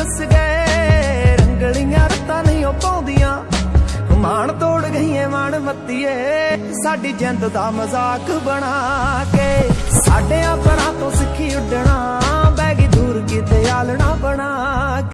ਰਸ ਗਏ, ਰੰਗਲੀਆਂ ਰਤਾਂ ਨਹੀਂ ਉਹ ਪਾਉਂਦੀਆਂ। ਮਾਣ ਤੋੜ ਗਈਏ ਮਾਣ ਮੱਤੀਏ, ਸਾਡੀ ਜਿੰਦ ਦਾ ਮਜ਼ਾਕ ਬਣਾ ਕੇ।